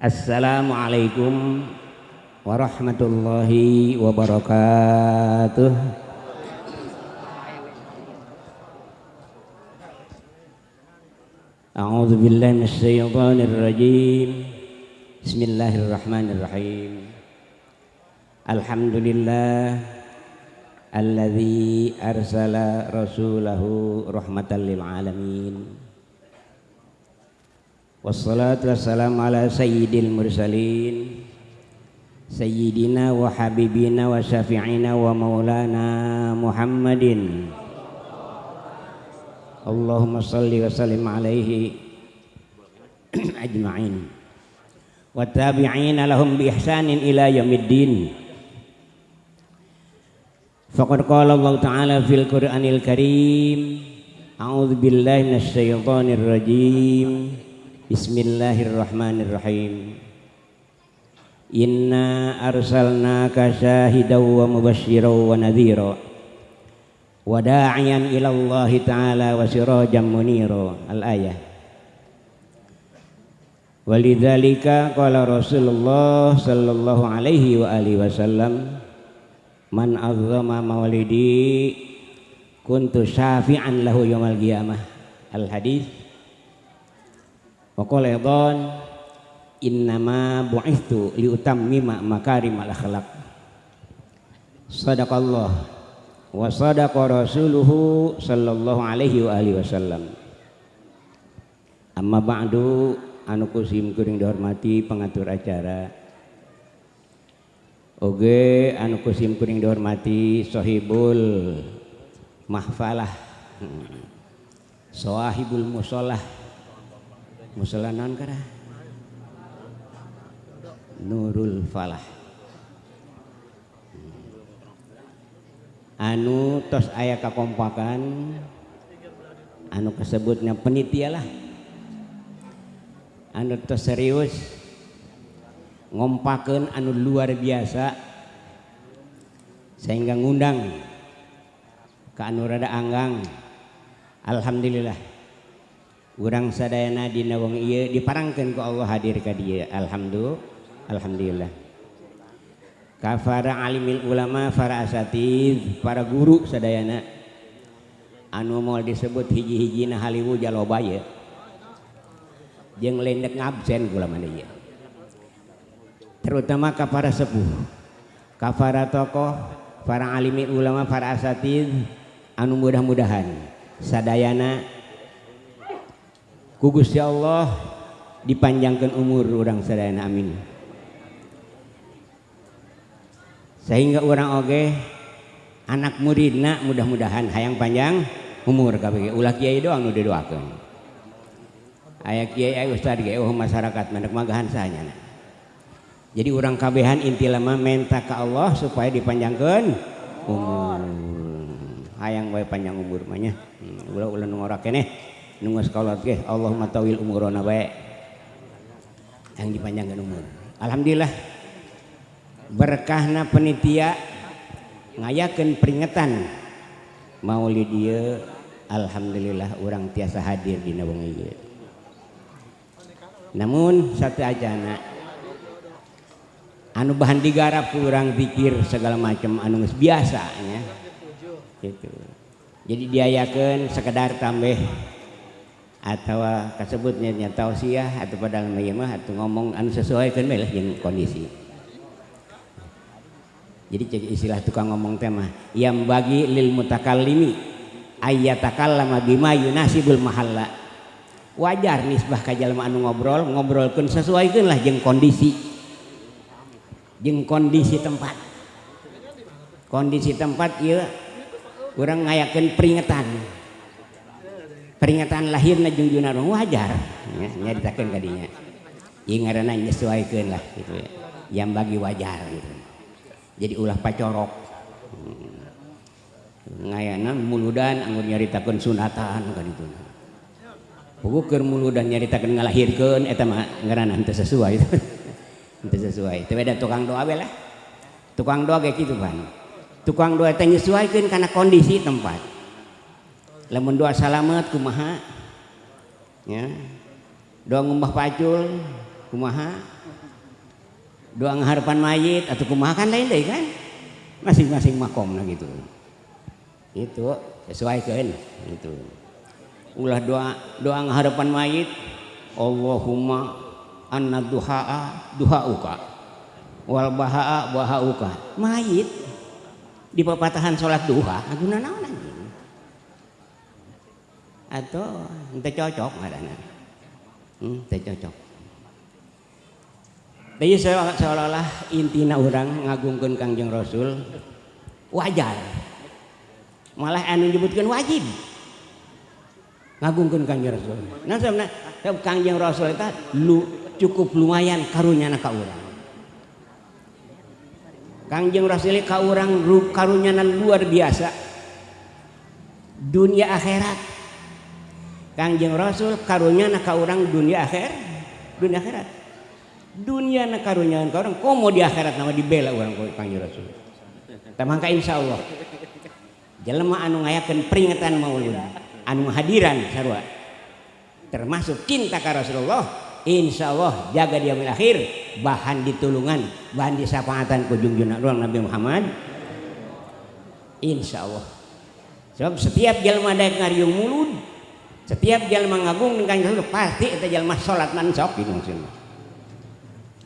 Assalamualaikum warahmatullahi wabarakatuh. أعوذ بالله من الشيطان الرجيم بسم الله الرحمن الرحيم الحمد لله الذي أرسل رسوله رحمة للعالمين والصلاة والسلام على سيد المرسلين سيدنا وحبيبنا وشفيعنا ومولانا محمد اللهم صل وسلم عليه أجمعين والتابعين لهم بإحسان إلى يوم الدين فقد قال الله تعالى في القرآن الكريم أعوذ بالله من الشيطان Bismillahirrahmanirrahim. Inna arsalna syahidaw wa mubashiraw wa nadhira. Wa da'iyan ila taala wa sirajan munira. Al ayah Walidhalika kala Rasulullah sallallahu alaihi wa alihi wasallam man azzama mawalidi kuntu syafi'an lahu yawmal qiyamah. Al hadis Waqala ya idhan innama bu'ithu liutammima makarimal akhlaq. Sadaqallah wa sadaqa rasuluhu sallallahu alaihi wa alihi wasallam. Amma ba'du anu kusim kuring dihormati pengatur acara. Oge anu kusim kuring dihormati sohibul mahfalah. Hmm, sohibul musolah musolah non kara nurul falah. Anu tos ayah kakompakan anu kesebutnya penitia lah. Anu tos serius ngompakan anu luar biasa sehingga ngundang ke anu rada anggang. Alhamdulillah urang sadayana dina wong ieu diparangkeun ku Allah hadir ka dieu alhamdulillah. Alhamdulillah kafara alimil ulama para asatid para guru sadayana. Anu moal disebut hiji-hijina haliwu jaloba ye. Jeung lendek ngabsen ulama ieu. Terutama ka para sepuh. Ka para tokoh para alimil ulama para asatid anu mudah-mudahan sadayana ku Gusti Allah dipanjangkan umur orang sadayana amin. Sehingga orang oge anak muridna mudah-mudahan hayang panjang umur kabeh. Ulah kiai doang nu didoakeun. Aya kiai aya ustad ge oh masyarakat mendak magahan sahanya. Jadi orang kabehan inti lama minta ke Allah supaya dipanjangkan umur. Hayang wae panjang umur mah nya. Hmm, ulah ulah nu ngora keneh nu geus kaulot ge Allahumma tawil umurona bae yang dipanjangkan umur. Alhamdulillah berkahna penitia ngayakan peringatan. Maulid dia Alhamdulillah orang tiasa hadir di nawang ieu. Namun satu aja anak anu bahan digarap kurang pikir segala macam anu biasa ya gitu. Jadi diayakan sekedar tambah atau kasebutnya nyata tausiah atau padahal mah atau ngomong anu sesuai kan yang kondisi. Jadi cek istilah tukang ngomong tema yang bagi lil mutakallimi ayyatakallama bima yunasibul mahalla. Wajar nisbah ka jalma anu ngobrol ngobrolkeun sesuaikeun lah jeung kondisi. Jeung kondisi tempat. Kondisi tempat ieu urang ngayakeun peringatan peringatan lahirna jeung Junar wajar ya, nyaritakeun ka dinya ieu ngaranna nyesuaikeun lah gitu ya yang bagi wajar gitu. jadi ulah pacorok hmm. ngayana muludan anggur nyaritakeun sunatan ka ditu keur muludan nyaritakeun ngalahirkeun eta mah ngaranna henteu sesuai itu. henteu sesuai. Teu beda tukang doa we lah. Tukang doa kayak gitu kan. Tukang doa teh nyesuaikeun kana kondisi tempat. Lamun doa salamet kumaha? Ya. Doa ngumbah pacul kumaha? Doa ngaharapan mayit atau kumaha? Kan lain deh kan? Masing-masing makom nah gitu. Itu sesuaikan itu. Ulah doa doa ngaharapan mayit. Allahumma anna duhaa duhauka. Wal bahaa bahauka. Mayit. Di pepatahan sholat duha aguna naon anjing atau ente cocok ngadana hmm, ente cocok tapi seolah-olah intina orang ngagungkan kangjeng Rasul wajar malah anu nyebutkan wajib ngagungkan kangjeng Rasul nah sebenarnya kangjeng Rasul itu lu cukup lumayan karunya ka orang kangjeng Rasul ka orang karunya luar biasa. Dunia akhirat kangjeng Rasul karunya ka orang dunia akhir dunia akhirat. Dunia na karunya ka orang komo di akhirat nama dibela orang kangjeng Rasul. Tamangka insya Allah jelema anu ngayakeun peringatan maulud anu hadiran sarua termasuk cinta ke Rasulullah insya Allah jaga dia akhir bahan ditulungan bahan disapaatan ku junjungan ruang Nabi Muhammad. Insya Allah. Sebab setiap jelma daek ngariung mulud setiap jelma ngagung dengan Rasul pasti itu jelma sholat mansok gitu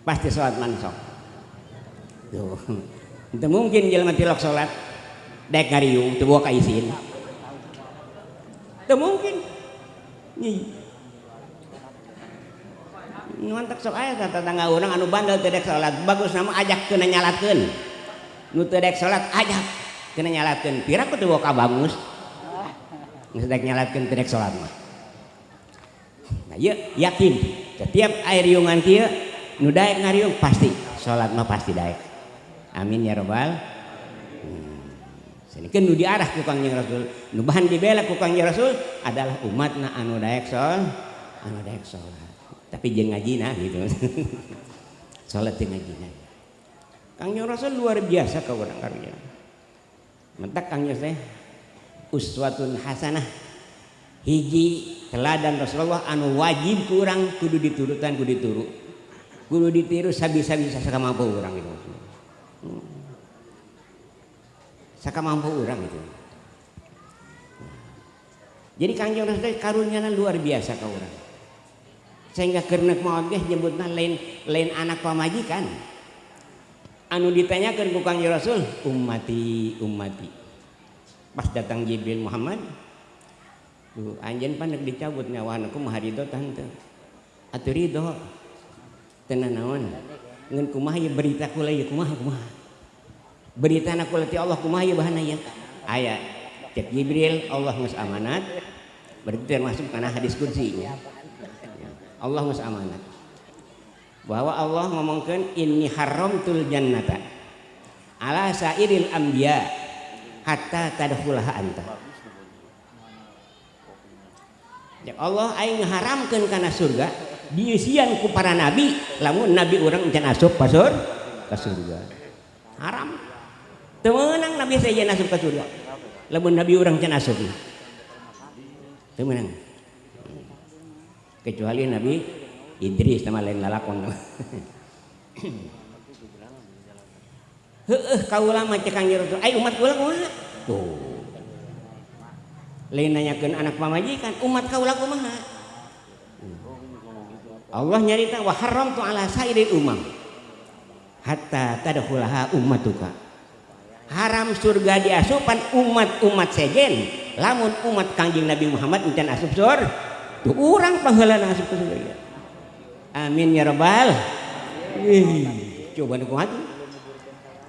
pasti sholat mansok. Itu mungkin jelma tilok sholat. Daek ngariung itu bawa kaisin. Itu mungkin. Nih sok aya tetangga orang anu bandel tedek salat bagus nama ajak kena nyalatkan nu tedek salat ajak kena nyalatkan pira ku tuh bagus sedek nyalatkan tedek salat mah. Nah iya yakin setiap air riungan kia nu daek ngariung pasti. Salat mah pasti daek. Amin ya robbal sini kan nu diarah ku kangjeng rasul nu bahan dibela ku kangjeng rasul adalah umat na anu daek sol anu daek salat. Tapi jangan ngaji nah gitu. Sholat jangan ngaji nah Kang Rasul luar biasa ke orang karya mentak Kang Yos uswatun hasanah. Hiji teladan Rasulullah anu wajib kurang kudu diturutan kudu dituru kudu ditiru sabisa bisa saka mampu orang itu. Saka mampu orang itu. Jadi Kang Rasul karunia luar biasa ke orang sehingga maut ge nyebutna lain lain anak pamajikan. Anu ditanyakan ku Kang Rasul ummati ummati pas datang Jibril Muhammad tuh anjen panek dicabut nyawana ku maharido tante. Atuh ridho tenan naon? Ngan kumaha ya berita kula ya kumaha kumaha? Berita anak kula ti Allah kumaha ya bahana ya aya cek Jibril Allah ngus amanat. Berarti termasuk karena hadis kursi ya Allah ngus amanat. Bahwa Allah ngomongkan ini haramtul jannata ala sairil anbiya hatta tadkhulaha anta. Ya Allah aing ngaharamkeun kana surga diisian ku para nabi lamun nabi orang encan asup ka surga. Haram. Temenang nabi saya asup ka surga? Lamun nabi orang encan asup. Temenang kecuali Nabi Idris sama lain lalakon nanyakeun anak pamajikan umat kau laku kumaha Allah nyarita wa haram tu ala sairil umam. Hatta tadkhulaha ummatuka. Haram surga diasupan umat-umat sejen. Lamun umat kanjeng Nabi Muhammad encan asup surga tuh orang pahala ke surga amin ya rabbal coba nuku hati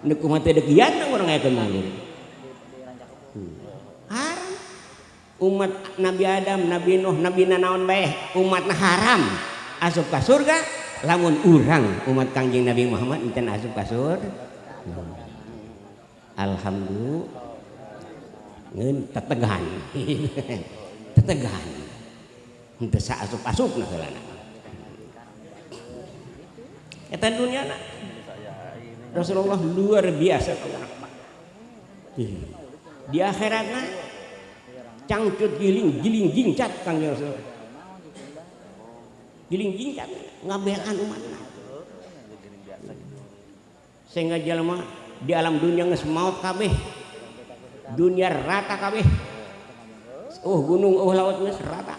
Nuk umat teh dekian orang ngayakeun maulid. Hmm. Haram. Umat Nabi Adam, Nabi Nuh, Nabi Nanaon bae umatna haram. Asup ka surga lamun urang umat Kangjeng Nabi Muhammad enten asup ka surga. Hmm. Alhamdulillah. Ngeun tetegan. tetegan. Henteu asup-asupna heulana. Eta dunia nak Rasulullah luar biasa Di akhiratna cangcut giling giling jingcat kangjeng Rasul giling jingcat ngabelan umat sehingga jalma di alam dunia geus maut kabeh dunia rata kabeh. Oh gunung oh laut geus rata.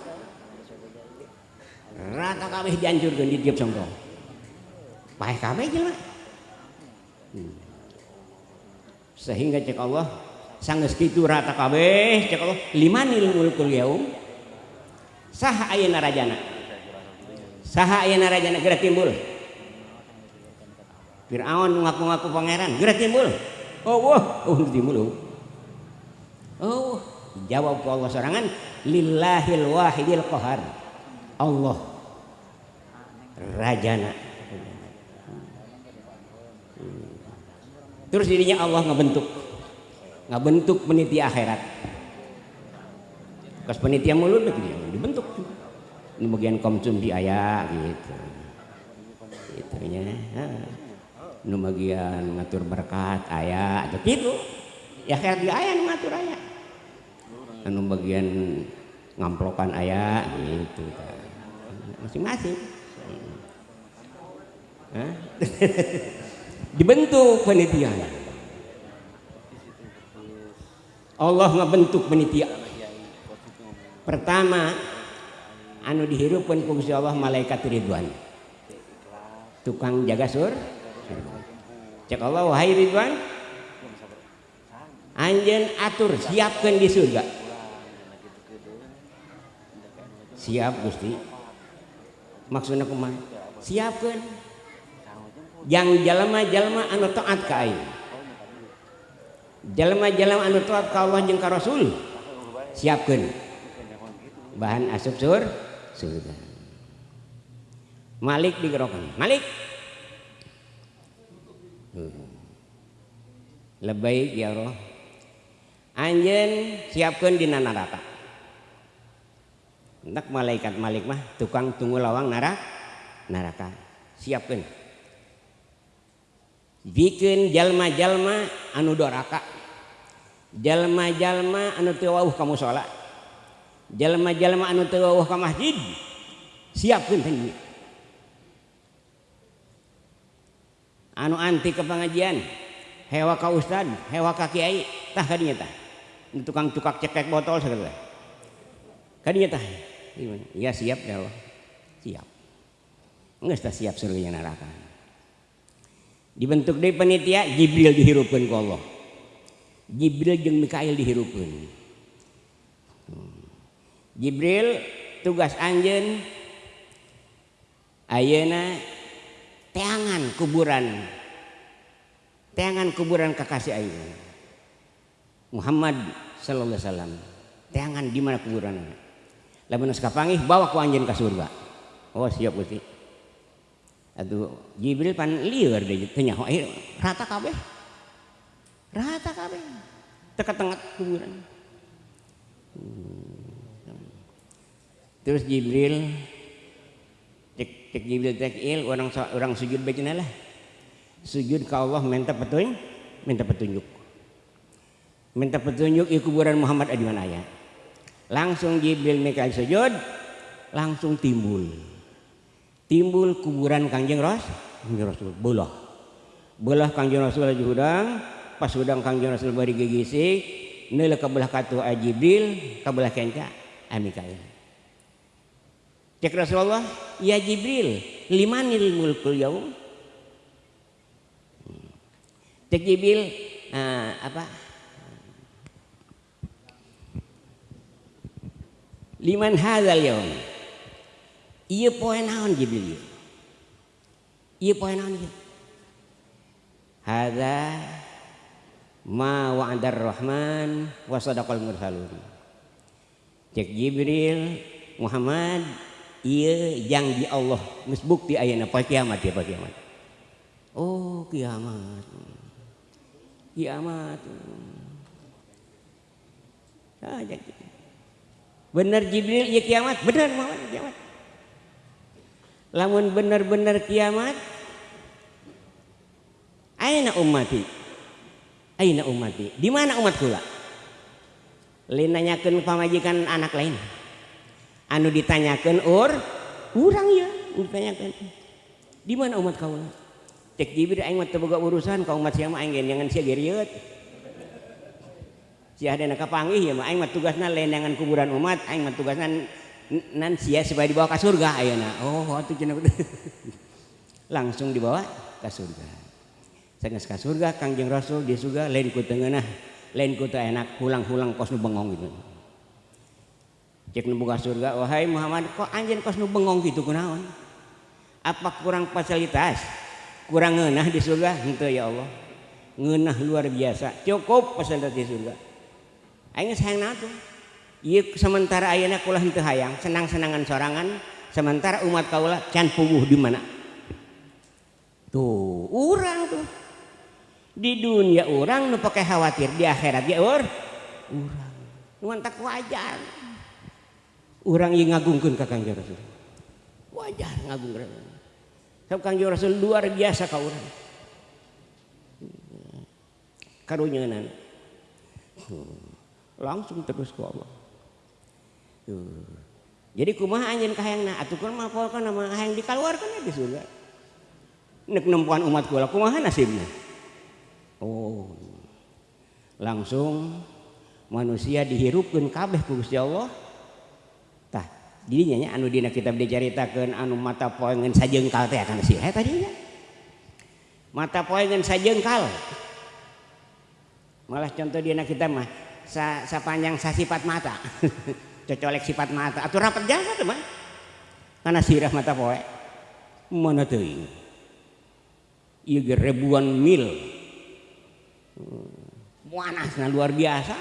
Rata kabeh dihancurkeun di tiap songkong paeh kabeh jelema hmm. sehingga cek Allah sanggeus kitu rata kabeh cek Allah limanil mulkul yaum. Saha ayeuna rajana saha ayeuna rajana geura timbul. Fir'aun ngaku-ngaku pangeran geura timbul. Oh wah oh timbul oh. oh Jawab ke Allah sorangan lillahil wahidil qahar. Allah. Rajana. Terus dirinya Allah ngebentuk. Ngebentuk peniti akhirat. Kas penitia mulut dibentuk. Ini bagian komsum di ayah gitu. Gitu ya. Nu bagian ngatur berkat ayah atau gitu. Ya akhirat di ayah ngatur ayah anu bagian ngamplokan ayah gitu masing-masing dibentuk penitia. Allah ngebentuk penitia. Pertama anu dihirupkan ku Allah malaikat ridwan. Tukang jaga sur cek Allah wahai ridwan anjen atur siapkan di surga. Siap gusti. Maksudnya kumaha? Siapkan yang jalma-jalma anu taat ka aing. Jalma-jalma anu taat ka Allah jeung ka Rasul. Siapkeun. Bahan asup sur surga. Malik digerokan. Malik! Hmm. Lebay ya roh anjen siapkan di neraka hendak malaikat Malik mah tukang tunggu lawang neraka neraka siapkan bikin jalma-jalma anu doraka. Jalma-jalma anu tewauh kamu sholat jalma-jalma anu tewauh ke masjid. Siapkan tadi anu anti ke pengajian. Hewa ka ustad hewa ka kiai. Tah kadinya tah. Tukang tukak cekek botol segala kadinya tah. Iya siap ya Allah siap. Enggak siap surga neraka dibentuk dari panitia Jibril dihirupkan ke Allah. Jibril jeung Mikail dihirupkan Jibril tugas anjen ayeuna teangan kuburan teangan kuburan kekasih ayeuna. Muhammad sallallahu alaihi wasallam teangan di mana kuburan lamun kapangih bawa ku anjeun ka surga. Oh siap Gusti Aduh, Jibril pan liar deh tanya eh, rata kabeh. Rata kabeh. Teka tengah kuburan. Hmm. Terus Jibril cek cek Jibril cek il orang orang sujud bacana lah. Sujud ke Allah minta petunjuk, minta petunjuk. Minta petunjuk di kuburan Muhammad di mana ya. Langsung Jibril Mikail sujud, langsung timbul timbul kuburan kanjeng Ras kanjeng Rasul belah. Belah kanjeng Rasul aja hudang pas hudang kanjeng Rasul bari gigisi neula kabelah katu Jibril kabelah kenca Amikail cek Rasulullah ya Jibril limanil mulkul yaum? Cek Jibril uh, apa? Liman hadzal yaum iya poe naon Jibril iya. Poe naon ieu hadza ma wa'adar rahman wa sadaqal mursalun. Cek Jibril Muhammad iya yang di Allah. Geus bukti ayeuna poe kiamat ya poe kiamat. Oh kiamat. Kiamat. Ah, bener Jibril iya kiamat. Bener Muhammad kiamat lamun bener-bener kiamat aina umati aina umati di mana umat kula? Linanyakeun pamajikan anak lain. Anu ditanyakan ur urang ya ditanyakan di mana umat kaula cek jibir aing mah teboga urusan ka umat sia mah aing jangan sia geriut sia ada nak panggih ya mah aing mah tugasna lenangan kuburan umat aing mah tugasna nan sia supaya dibawa ke surga. Ayeuna oh atuh cenah langsung dibawa ke surga. Saya ke surga kangjeng rasul di surga lain ku tengenah lain ku enak pulang-pulang kos nu bengong gitu. Cek nu buka surga wahai Muhammad kok anjing kos nu bengong gitu kunaon? Apa kurang fasilitas? Kurang ngenah di surga. Itu ya Allah. Ngenah luar biasa. Cukup fasilitas di surga. Aing sayang natu. Iya sementara ayana kulah henteu hayang, senang-senangan sorangan, sementara umat kaulah can puguh di mana? Tuh, orang tuh. Di dunia orang nu pakai khawatir, di akhirat ya ur urang. Nuan tak wajar. Orang yang ngagungkeun ka Kangjeng Rasul. Wajar ngagungkeun. Sabab Kangjeng Rasul luar biasa ka urang. Karunyanan. Hmm langsung terus ke Allah Tuh. Jadi kumaha anjeun kahayangna kan mah poe kana mah hayang dikaluarkeun di surga. Nek nempuan umat kula kumaha nasibna? Oh. Langsung manusia dihirupkeun kabeh ku Gusti Allah. Tah, dirinya nya anu dina kitab diceritakeun anu mata poengeun sajengkal teh akan si eta dinya. Mata poengeun sajengkal. Malah contoh dina kita mah sa sapanjang sasipat mata. cocolek sifat mata. Atau rapat jasa tuh mah karena sirah mata poe mana tuh iya ribuan mil. Panasnya luar biasa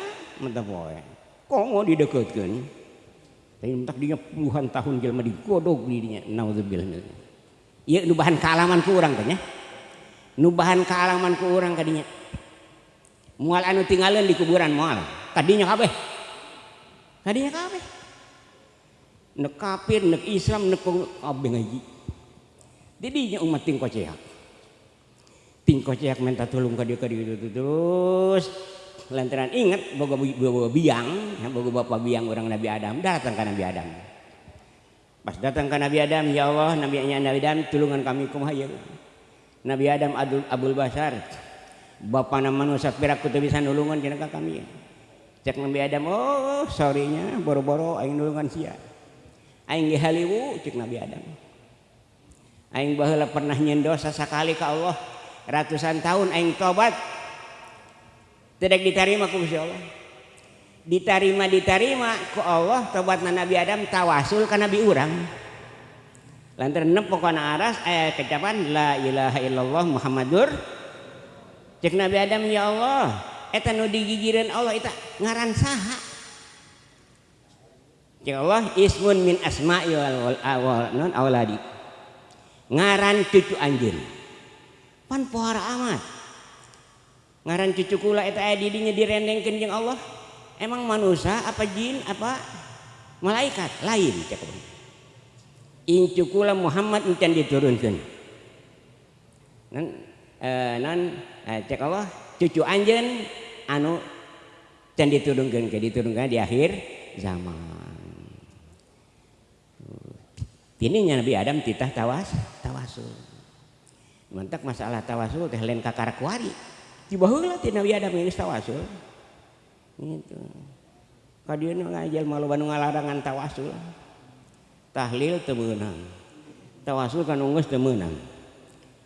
mata poe kok mau didekatkan? Tapi mentak dia puluhan tahun jelma digodok dirinya. Naudzubillah iya nubahan kealaman kurang kan ya nubahan kealaman kurang kadinya mual anu tinggalan di kuburan mual. Tadinya kabeh tadinya kabeh. Nek kafir nek Islam nek kabeh ngaji. Didinya umat ting koceak ting koceak minta tolong ka dia ka dia terus. Lantaran ingat boga boga biang ya, boga bapak biang orang Nabi Adam datang ke Nabi Adam. Pas datang ke Nabi Adam ya Allah Nabi Nabi Adam tulungan kami kumaha ya Nabi Adam Abdul Abdul Basar. Bapak nama manusia pirak kutu bisa nulungan kena kami ya. cek Nabi Adam oh sorrynya boro-boro aing nulungan sia. Aing ge haliwu cek Nabi Adam. Aing baheula pernah nyendosa sekali sakali ka Allah ratusan tahun aing tobat. Tidak diterima ku Gusti Allah. Diterima diterima ku Allah tobatna Nabi Adam tawasul ka Nabi urang. Lantaran lantar nepokona aras aya kecapan la ilaha illallah Muhammadur. Cek Nabi Adam ya Allah eta nu digigireun Allah eta ngaran saha. Cek Allah ismun min asma'i wal awal non awladi ngaran cucu anjeun. Pan pohara amat. Ngaran cucu kula eta aya di dinya direndengkeun jeung Allah. Emang manusia apa jin apa malaikat? Lain cek. Incu kula Muhammad encan diturunkeun. Nan eh, nan eh, cek Allah cucu anjen anu dan diturunkan ke diturunkan di akhir zaman. Tininya Nabi Adam titah tawas tawasul Mantak masalah tawasul teh lain kakar kuari tiba lah tina Nabi Adam ini tawasul gitu. Kadieu ngajal malu banu ngalarangan tawasul tahlil teu meunang. Tawasul kan unggeus teu meunang.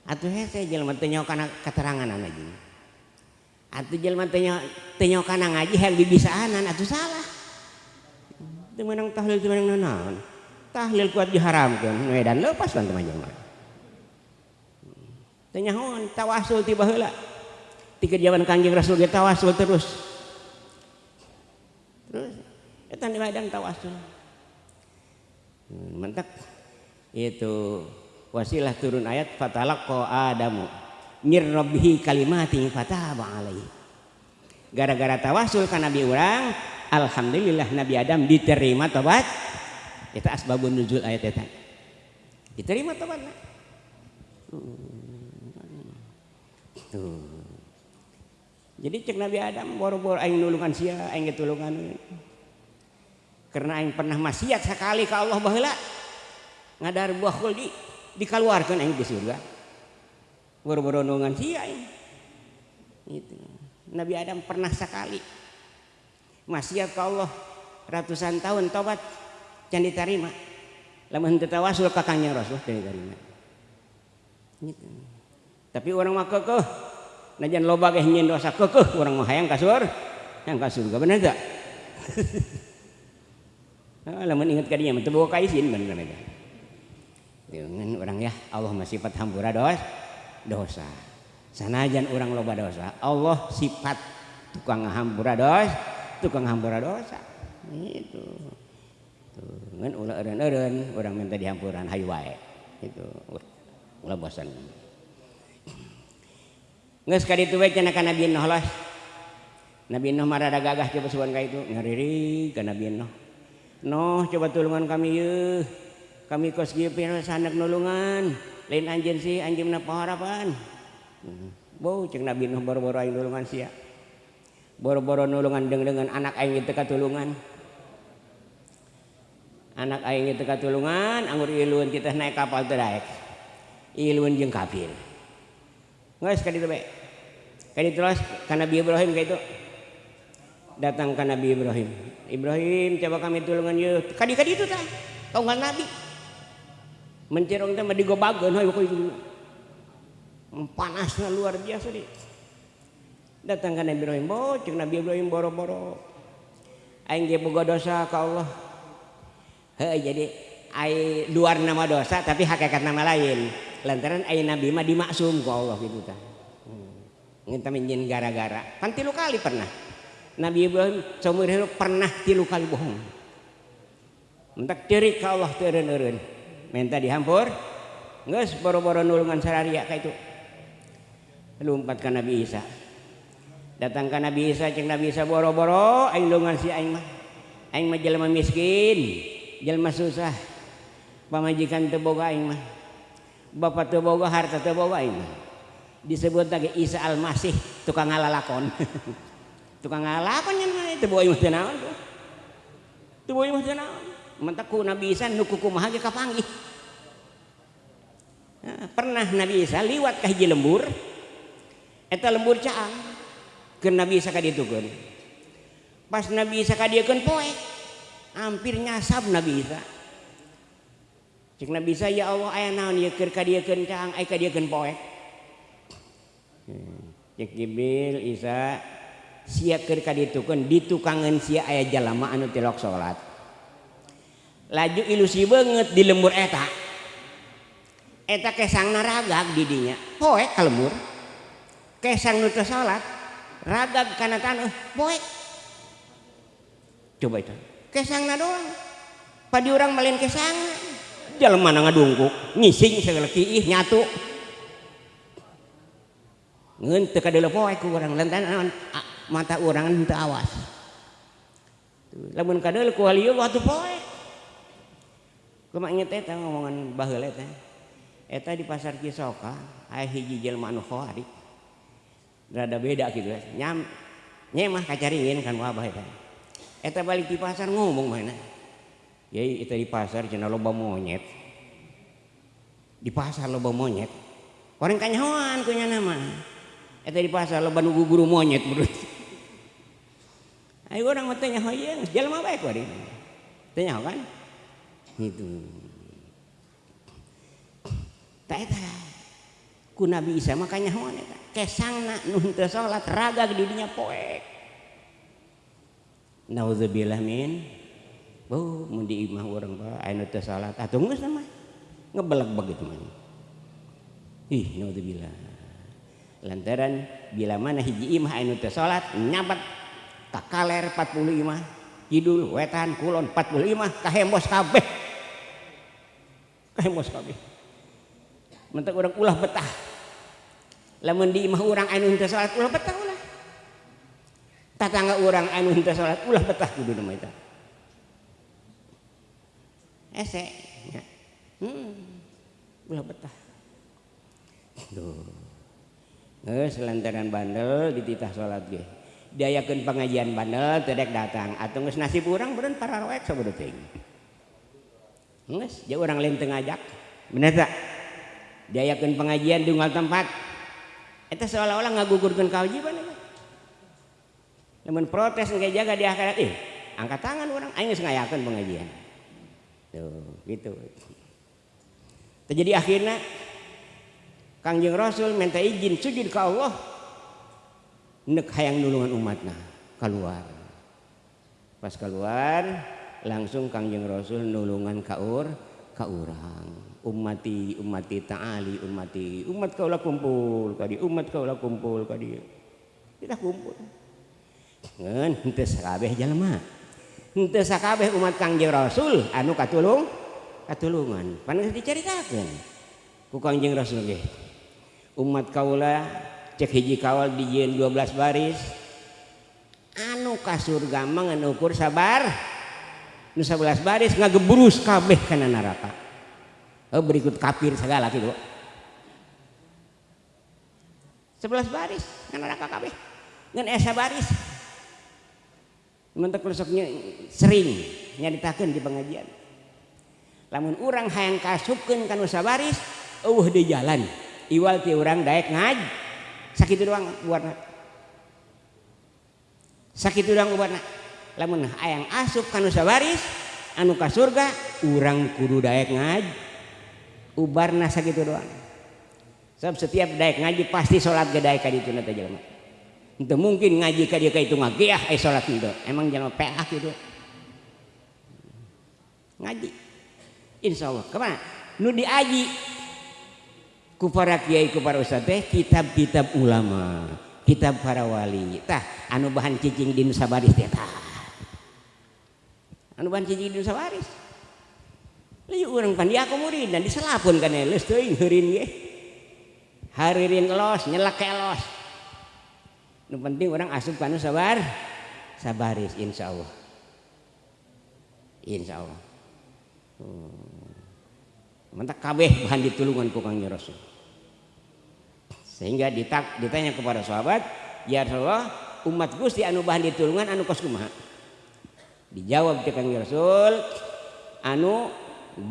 Atuh hese jelema teu kana keterangan jeung. Atuh jelema teu teu kana ngaji hal bibisaanan atuh salah. Teu meunang tahlil teu meunang naon? Tahlil kuat diharamkeun medan lepas kan teman jelema teu nyahoan tawasul tiba heula. Tiga zaman kanjeng rasul ge tawasul terus. Terus eta di medan tawasul. Hmm, mentak itu wasilah turun ayat fatalaqqa adamu mir rabbihi kalimatin fataba alaihi. Gara-gara tawasul ka nabi urang alhamdulillah nabi adam diterima tobat. Itu asbabun nuzul ayat eta. Diterima tobatna tuh jadi cek Nabi Adam boro-boro aing nulungan sia aing tulungan. Karena aing pernah maksiat sekali ke Allah baheula ngadar buah khuldi dikeluarkan aing di surga boro-boro nulungan sia aing itu Nabi Adam pernah sekali. Maksiat ke Allah. Ratusan tahun tobat. Jangan diterima. Lamun tetawasul ka kanjeng Rasul jangan diterima. Gitu. tapi orang mah kekeh. Najan loba ge nyen dosa kekeh urang mah hayang kasur. Yang kasur surga bener gak ah, lamun inget ka dinya mah teu izin bener eta dengan orang ya Allah masih sifat hampura dos dosa. Sanajan orang loba dosa Allah sifat tukang hambura dosa tukang hambura dosa. Itu. Ngan ulah eren eren orang minta dihampuran hayu wae. Itu. Ulah bosan nggak sekali itu wae cina nabi Nuh lah. Nabi Nuh ada gagah coba suan ka itu ngariri ke nabi Nuh. Nuh coba tulungan kami yeuh. Kami kos kieu sanak nulungan. Lain anjeun sih anjeunna paharapan. Hmm. Bau cek Nabi Nuh boro-boro aing nulungan sia. Boro-boro nulungan deng dengan anak aing itu katulungan. Anak aing itu katulungan anggur iluan kita naik kapal teraik. Iluan jeung kafir. Nggak sekali itu baik. Kali terus ke Nabi Ibrahim kayak itu. Datang ke Nabi Ibrahim. Ibrahim coba kami tulungan yuk. Kadi kadi itu tak. Kau nggak Nabi. mencerong teh di gobageun hoi pokoknya panasnya luar biasa deh datang ke Nabi Ibrahim bocek Nabi Ibrahim boro-boro. Aing ge boga dosa ka Allah. Heuh jadi ai luar nama dosa tapi hakikat nama lain. Lantaran ai nabi mah dimaksum ku Allah gitu tah. Hmm. ngenta gara-gara. Kan tilu kali pernah. Nabi Ibrahim seumur hidup pernah tilu kali bohong. Mentak ciri ka Allah teureun-eureun minta dihampur. Nggak boro-boro nulungan sararia kayak itu. Lompat ke Nabi Isa. Datang ke Nabi Isa cek Nabi Isa boro-boro aing nulungan si aing mah. Aing mah jelema miskin jelema susah. Pamajikan teu boga aing mah. Bapak teu boga harta teu boga aing mah. Disebut lagi Isa Al-Masih tukang ngalalakon tukang ngalalakon yang mana teu boga aing mah teu naon teu boga aing mah teu naon. menteku Nabi Isa nuku kumaha ge kapanggih? Nah, pernah Nabi Isa liwat ka hiji lembur? Eta lembur caang ke Nabi Isa ka pas Nabi Isa ka diekeun hampir nyasab Nabi Isa cek Nabi Isa ya Allah aya naon ieu keur ka diekeun caang aya ka diekeun poek hmm, cek Jibril Isa sia keur ka ditukeun ditukangeun sia aya jalma anu tilok salat. laju ilusi banget di lembur eta. Eta kesang naragag didinya. Poek ke lembur. Kesang nutu salat. Ragag karena tanah poek coba itu. Kesang na doang. Padi orang malin kesang. Jalan mana ngadungkuk? Ngising segala kiih nyatu. Ngentek adalah poek ku orang lantaran mata orang itu awas. Lamun kadal ku halieu waktu poe inget eta ngomongan baheula eta. Eta di pasar Cisoka aya hiji jelema anu khoari. Rada beda gitu ya. Nyam nyemah kacaringin kan wabah eta. Eta balik di pasar ngomong mana. Ya itu di pasar cenah loba monyet. Di pasar loba monyet. Orang kanyahoan kunya nama. Eta di pasar loba nu guru monyet menurut. Ayo orang mah teh nyahoyeung, jelema bae kuari. Tanya kan? gitu Taeta ku Nabi Isa makanya hoan eta. Kesang nak nun teu salat raga di dinya poek nauzubillah min. Bu mun di imah urang bae anu teu salat. Ah, Atuh geus mah ngebelek begitu mah. Ih nauzubillah. Lantaran bila mana hiji imah anu teu salat nyabat kakaler 40 imah kidul wetan kulon 40 imah kahembos kabeh. Hemos kabeh. Mentek orang ulah betah. Lamun di imah orang anu henteu salat ulah betah ulah. Tatangga orang anu henteu salat ulah betah kudu nama eta. Ese. Ya. Hmm. Ulah betah. Duh. Geus lantaran bandel dititah salat ge. Diayakeun pengajian bandel tedek datang atau geus nasib urang beureun para roek sabeut teuing. Nges, dia orang lain ngajak bener tak? Diayakan pengajian di unggal tempat. Itu seolah-olah ngagugurkeun kewajiban ya. Namun protes nggak jaga di akhirat eh, angkat tangan orang aing ngayakan pengajian. Tuh gitu. Terjadi akhirnya Kangjeng Rasul minta izin sujud ke Allah. Nek hayang nulungan umatna keluar pas keluar langsung Kangjeng Rasul nulungan kaur kaurang umati umati ta'ali umati umat kaulah kumpul kadi umat kaulah kumpul kadi kita kumpul. Ngen henteu sakabeh jalma. Henteu sakabeh umat Kangjeng Rasul anu katulung katulungan. Panas diceritakeun ku Kangjeng Rasul ge umat kaulah cek hiji kawal dijieun 12 baris. Anu kasur gamang anu ukur sabar? 11 baris ngageburus kabeh kana neraka oh, eh, berikut kafir segala gitu. 11 baris kana neraka kabeh. Ngan esa baris. Mentek rusuknya sering nyaritakeun di pengajian. Lamun urang hayang kasupkeun kana sabaris eueuh uh di jalan. Iwal ti orang daek ngaj sakit doang buatna sakit doang buatna lamun ayaang asup kanu sabaris anu ka surga urang kudu daek ngaji ubarna nasa doang. Sebab setiap daek ngaji pasti salat daek ka ditu na jelema. Itu mungkin ngaji ka dia ka itu ngagiah eh salat itu emang jelema PA ah gitu ngaji. Insya Allah kemana? Nu diaji. Ku para kiai ku para ustaz teh kitab-kitab ulama kitab para wali. Tah anu bahan cicing di nusa baris teh tah. Anu bahan cicing di Nusa Baris Lalu orang pandia murid dan diselapun kan elus teuing heurin ge. Haririn los nyelak los. Nu penting orang asup kanu sabar sabaris insyaallah insyaallah hmm. mentak kabeh bahan ditulungan ku Kang Rasul. Sehingga ditak, ditanya kepada sahabat ya Rasulullah umat Gusti anu bahan ditulungan anu kos kumaha dijawab ke Kanjeng Rasul anu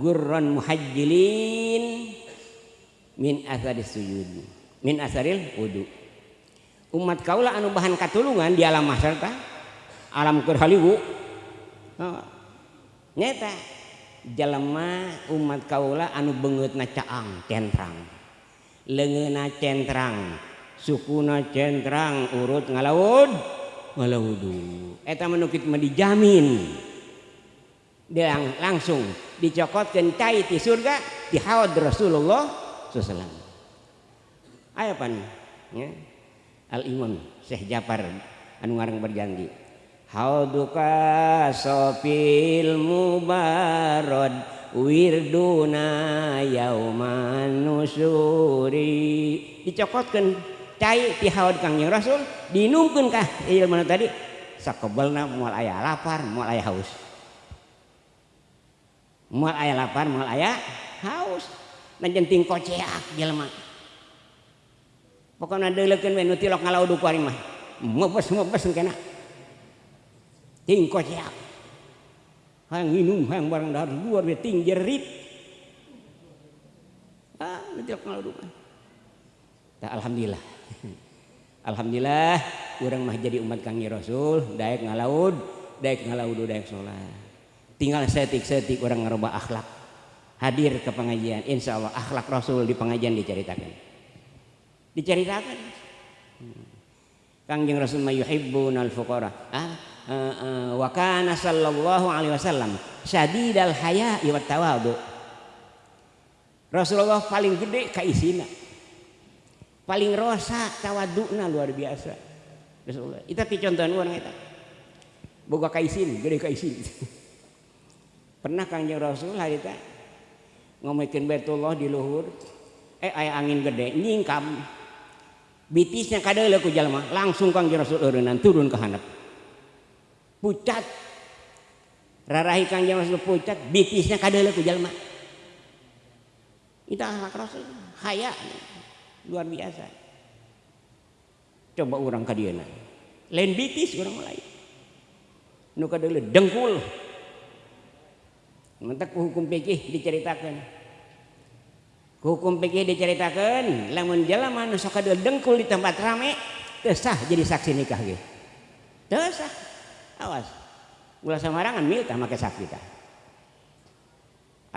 gurran muhajjilin min asari sujud min asaril wudu. Umat kaulah anu bahan katulungan di alam masyarakat alam kerhaliwu oh. nyata jelema umat kaula anu beungeutna caang centrang. Lengena centrang sukuna centrang urut ngalaud. Ngalaudu eta menukit mah dijamin. Dia langsung dicokotkan cai di surga di haud Rasulullah SAW ayo pan ya. Al Imam Syekh Jafar anu ngarang berjanji hauduka sopil mubarod wirduna yauman nusuri. Dicokotkan cai tihaud kangjeng rasul dinumkeun kah? Ilmu tadi. Sakebelna moal aya lapar moal aya haus. Moal aya lapar moal aya haus. Dan jenting koceak jelema. Pokoknya deuleukeun we nu tilok ngalaudu ku ari mah. Mepes mepes kena ting koceak. Hayang minum hayang barang dahar luar we ting jerit. Ah, nanti kalau duka. Alhamdulillah. alhamdulillah orang mah jadi umat kangi rasul daek ngalaud daek ngalaud daek sholat. Tinggal setik-setik orang ngerubah akhlak. Hadir ke pengajian insya Allah akhlak rasul di pengajian diceritakan. Diceritakan. Kangjeng rasul mayuhibbun al fuqara ah uh, uh, wa kana sallallahu alaihi wasallam syadidal haya wa tawadu. Rasulullah paling gede kaisina paling rosa tawaduna luar biasa. Rasulullah itu contohan orang itu boga kaisin gede kaisin. Pernah kanjeng Rasul hari itu ngomongin Baitullah di luhur eh ayah angin gede nyingkam. Bitisnya kadang ku jalma langsung kanjeng Rasul urunan turun ke handap pucat. Rarahi kangjeng Rasul pucat. Bitisnya kadele ku jalma. Itu akhlak Rasul haya luar biasa. Coba orang kadiana lain bitis orang lain. Nu kadele dengkul. Mentek hukum fikih diceritakan hukum fikih diceritakan lamun jalaman sok kadele dengkul di tempat rame tesah jadi saksi nikah gitu tesah awas. Ulah samarangan milta make saksi kita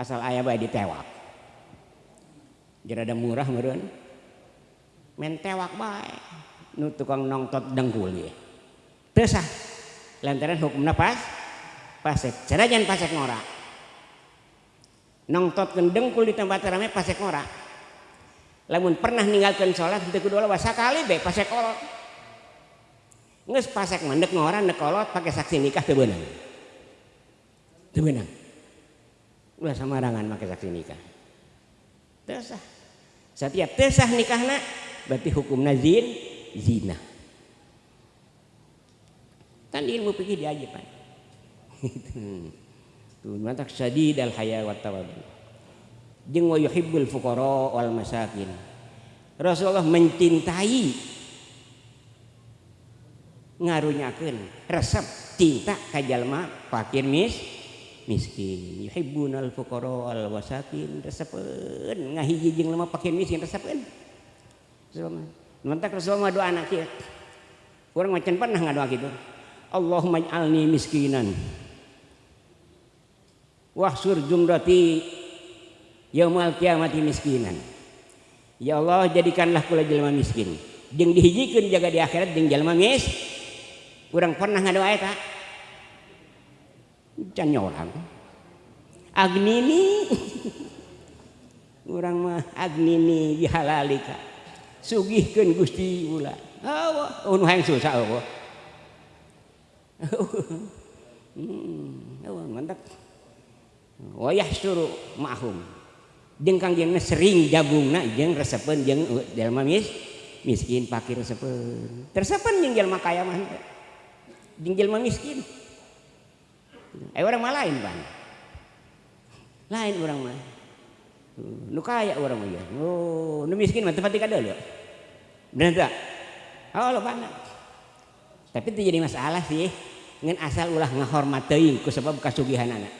asal ayah bayi ditewak. Jadi ada murah meureun. Men tewak bae. Nu tukang nongtot dengkul ye teu sah lantaran hukumna pas pasek. Sanajan pasek ngora. Nongtotkeun dengkul di tempat rame pasek ngora. Lamun pernah ninggalkan sholat itu kedua lawas kali be pasek kolot. Nges pasek mandek ngora nek kolot pakai saksi nikah teu beunang. Ulah samarangan pakai saksi nikah. Teu sah. Setiap teu sah nikahna berarti hukumna zin zina. Kan ilmu fikih diajaban. Tuh mantak sadid al haya wa tawaddu. Jeung wa yuhibbul fuqara wal masakin. Rasulullah mencintai ngarunyakeun resep cinta ka jalma fakir mis miskin. Yuhibbunal fuqara wal masakin. Resepeun ngahiji jeung lemah fakir miskin resepeun Mantak Rasulullah doa anak kieu urang macan pernah ngadoa kitu Allahumma ij'alni miskinan. Wahsur jumrati yaumal kiamati miskinan. Ya Allah jadikanlah kula jelma miskin. Jeung dihijikeun jaga di akhirat jeung jelma mis. Urang pernah ngadoa eta can orang agnini. Urang mah agnini bihalalika sugihkeun Gusti ulah oh, Allah anu hayang susah Allah hmm mantap. Wayah suru mahum. Jeung kangjengna sering jagungna jeung resepeun jeung uh, jelma mis miskin pakir resepeun tersepen jeung jelma kaya mah jeung jelma miskin. Eh orang mah lain lain orang mah. Nu kaya orang mah ya oh nu miskin mah tempat kada ya benar tak? Oh lo tapi itu jadi masalah sih. Ngan asal ulah ngahormat teuing ku sebab kasugihan anak.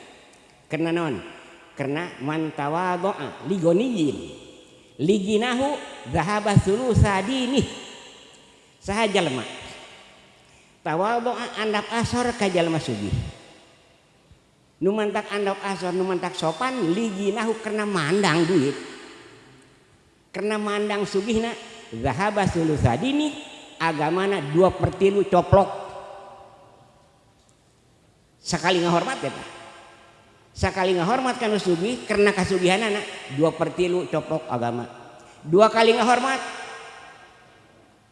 Karena non karena man tawadhu'a li ghaniyin liginahu dhahaba sulusa dini saha jalma? Tawadhu'a andap asor ka jalma sugih nu mantak andap asor nu mantak sopan liginahu karena mandang duit karena mandang sugihna zahaba sulusa dini agamana dua pertilu coplok sekali ngahormat ya sekali ngahormat kan sugi karena kasugihan anak dua pertilu copok agama dua kali ngahormat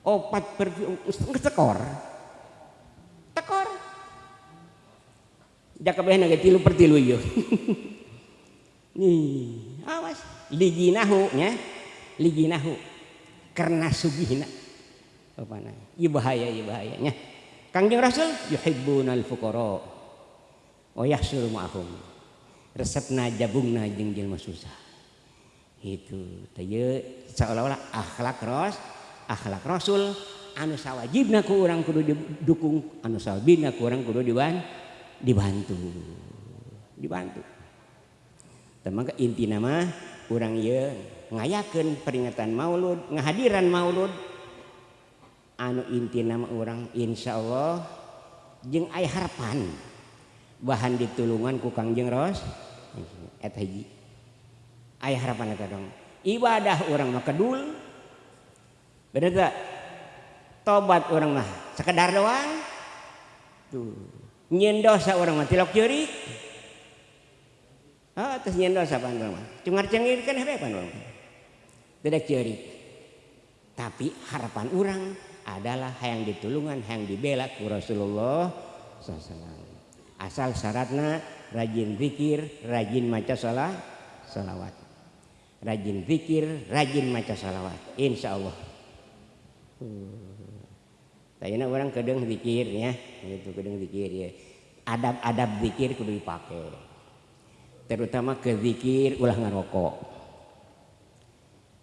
opat per tekor jaka behna ge tilu pertilu ieu nih awas. Liginahu nya liginahu karena sugihna. Apa ieu bahaya ieu bahayanya Kangjeng Rasul yuhibbunal fuqara oh ya suruh ma'hum resepna jabungna jeung jelema susah. Itu teu seolah-olah akhlak ros akhlak rasul. Anu sawajibna ku urang kudu didukung anu sawabina ku urang kudu diban dibantu. Dibantu. Teman inti nama kurang ye ngayaken peringatan maulud ngahadiran maulud. Anu inti nama orang Insya Allah jeng ay harapan. Bahan ditulungan ku Kangjeng Ros et hiji ay harapan eta dong. Ibadah orang mah kedul. Bener tak tobat orang mah sekedar doang. Tuh. nyin dosa orang mah tilok ceurik ah terus nyin dosa pan orang mah. Cungar cengir kan hebe pan orang tidak ceurik tapi harapan orang adalah hayang ditulungan hayang dibela ku Rasulullah SAW asal syaratna rajin zikir rajin maca salat salawat. Rajin zikir rajin maca salawat. Insya Allah. Hmm. Tayana orang kedeng zikir ya, itu kedeng zikir ya. Adab-adab zikir kudu dipakai. Terutama ke zikir ulah ngarokok.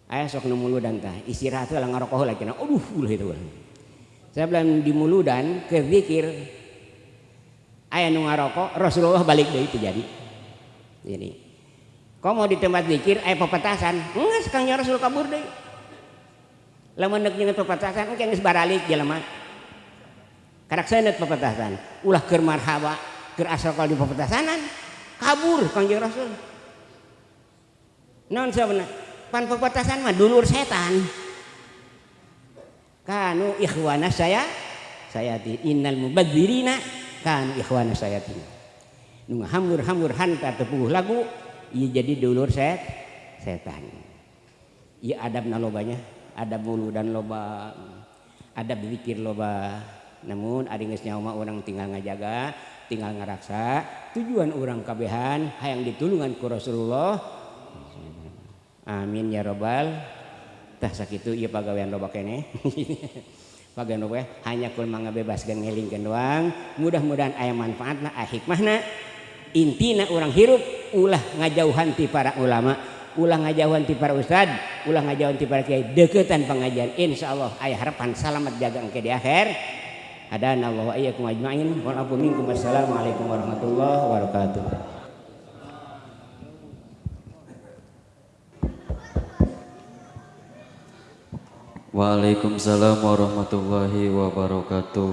Ayah sok nemu lu dan tah istirahat ulah ngarokok lagi. Aduh ulah itu. saya bilang di muludan ke zikir ayah nu ngarokok Rasulullah balik dari itu jadi jadi kau mau di tempat zikir ayah pepetasan enggak sekangnya Rasul kabur deh lamun neuk nyeungeut pepetasan engke geus baralik jelema karak seuneut pepetasan. Ulah keur marhaba keur asal di pepetasanan. Kabur kanjeng Rasul. Non sabana pan pepetasan mah dulur setan. Kanu ikhwana saya sayati innal mubadzirina kanu ikhwana sayati nu hambur-hambur hanta tepuh lagu ieu jadi dulur set setan. Ieu adabna lobanya adab mulu dan loba adab zikir loba namun adinyauma orang tinggal ngajaga tinggal ngaraksa tujuan orang kabehan hayang ditulungan ku Rasulullah. Amin ya robbal. Tah sakit itu pagawean robak kene. Pagawean we eh, hanya kul mangga bebas ngelingkeun doang. Mudah-mudahan aya manfaatna aya hikmahna. Intina orang hirup ulah ngajauhan ti para ulama ulah ngajauhan ti para ustad ulah ngajauhan ti para kiai deketan pengajian. Insyaallah aya harapan selamat jaga engke di akhir. Hadana wa iyyakum ajmain. Wa minkum. Assalamualaikum warahmatullahi wabarakatuh. Waalaikumsalam warahmatullahi wabarakatuh.